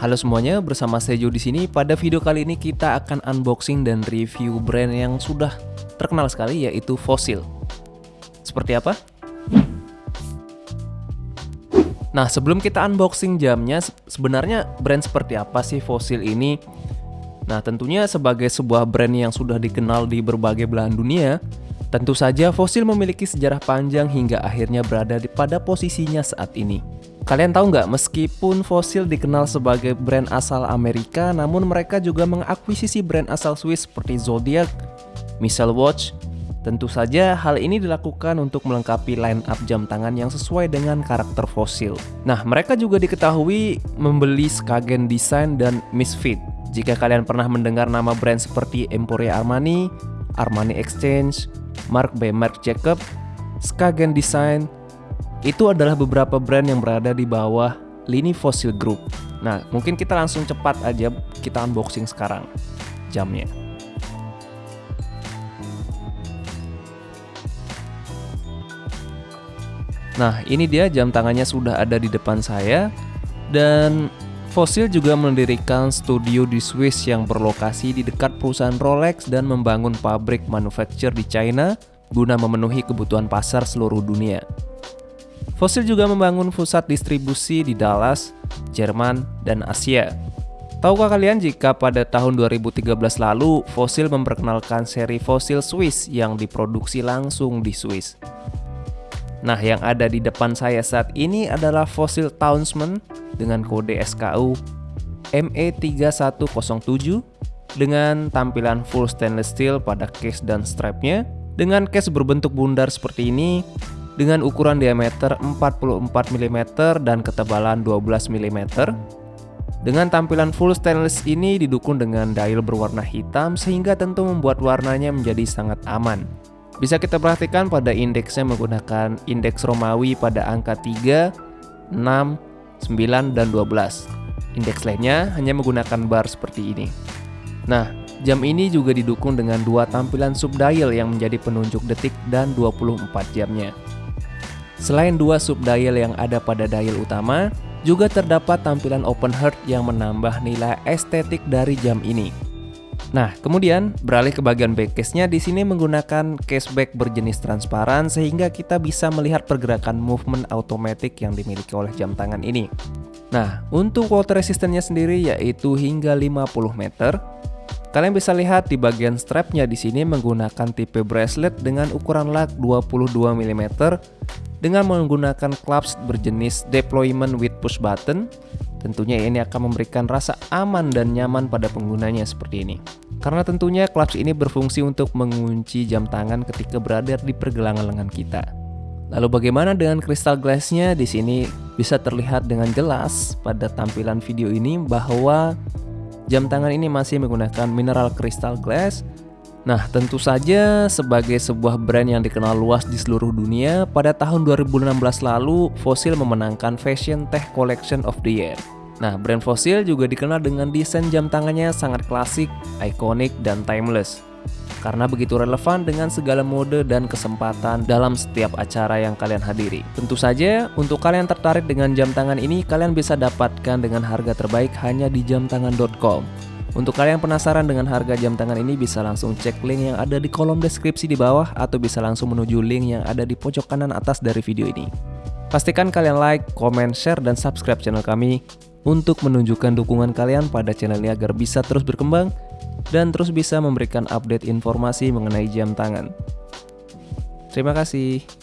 Halo semuanya, bersama Sejo di sini. Pada video kali ini kita akan unboxing dan review brand yang sudah terkenal sekali yaitu Fossil. Seperti apa? Nah, sebelum kita unboxing jamnya, sebenarnya brand seperti apa sih Fossil ini? Nah, tentunya sebagai sebuah brand yang sudah dikenal di berbagai belahan dunia, tentu saja Fossil memiliki sejarah panjang hingga akhirnya berada pada posisinya saat ini. Kalian tahu nggak, meskipun Fossil dikenal sebagai brand asal Amerika, namun mereka juga mengakuisisi brand asal Swiss seperti Zodiac, Missile Watch. Tentu saja hal ini dilakukan untuk melengkapi line up jam tangan yang sesuai dengan karakter Fossil. Nah, mereka juga diketahui membeli Skagen Design dan Misfit. Jika kalian pernah mendengar nama brand seperti Emporia Armani, Armani Exchange, Mark by Marc Jacob, Skagen Design, itu adalah beberapa brand yang berada di bawah lini Fossil Group. Nah, mungkin kita langsung cepat aja kita unboxing sekarang jamnya. Nah, ini dia jam tangannya sudah ada di depan saya dan Fossil juga mendirikan studio di Swiss yang berlokasi di dekat perusahaan Rolex dan membangun pabrik manufacture di China guna memenuhi kebutuhan pasar seluruh dunia. Fossil juga membangun pusat distribusi di Dallas, Jerman, dan Asia. Tahukah kalian jika pada tahun 2013 lalu Fossil memperkenalkan seri Fossil Swiss yang diproduksi langsung di Swiss? Nah, yang ada di depan saya saat ini adalah Fossil Townsman dengan kode SKU ME3107 dengan tampilan full stainless steel pada case dan strapnya. Dengan case berbentuk bundar seperti ini, dengan ukuran diameter 44 mm dan ketebalan 12 mm. Dengan tampilan full stainless ini didukung dengan dial berwarna hitam sehingga tentu membuat warnanya menjadi sangat aman. Bisa kita perhatikan pada indeksnya menggunakan indeks Romawi pada angka 3, 6, 9, dan 12. Indeks lainnya hanya menggunakan bar seperti ini. Nah, jam ini juga didukung dengan dua tampilan subdial yang menjadi penunjuk detik dan 24 jamnya. Selain dua subdial yang ada pada dial utama, juga terdapat tampilan open heart yang menambah nilai estetik dari jam ini. Nah, kemudian beralih ke bagian back case-nya di sini menggunakan case back berjenis transparan sehingga kita bisa melihat pergerakan movement automatic yang dimiliki oleh jam tangan ini. Nah, untuk water resistance-nya sendiri yaitu hingga 50 meter. Kalian bisa lihat di bagian strapnya di sini menggunakan tipe bracelet dengan ukuran lug 22 mm dengan menggunakan clutch berjenis deployment with push button, tentunya ini akan memberikan rasa aman dan nyaman pada penggunanya seperti ini. Karena tentunya clutch ini berfungsi untuk mengunci jam tangan ketika berada di pergelangan lengan kita. Lalu bagaimana dengan crystal glassnya? Di sini bisa terlihat dengan jelas pada tampilan video ini bahwa jam tangan ini masih menggunakan mineral crystal glass Nah, tentu saja sebagai sebuah brand yang dikenal luas di seluruh dunia, pada tahun 2016 lalu Fossil memenangkan Fashion Tech Collection of the Year. Nah, brand Fossil juga dikenal dengan desain jam tangannya sangat klasik, ikonik, dan timeless. Karena begitu relevan dengan segala mode dan kesempatan dalam setiap acara yang kalian hadiri. Tentu saja, untuk kalian tertarik dengan jam tangan ini, kalian bisa dapatkan dengan harga terbaik hanya di jamtangan.com. Untuk kalian yang penasaran dengan harga jam tangan ini bisa langsung cek link yang ada di kolom deskripsi di bawah atau bisa langsung menuju link yang ada di pojok kanan atas dari video ini. Pastikan kalian like, comment, share, dan subscribe channel kami untuk menunjukkan dukungan kalian pada channel ini agar bisa terus berkembang dan terus bisa memberikan update informasi mengenai jam tangan. Terima kasih.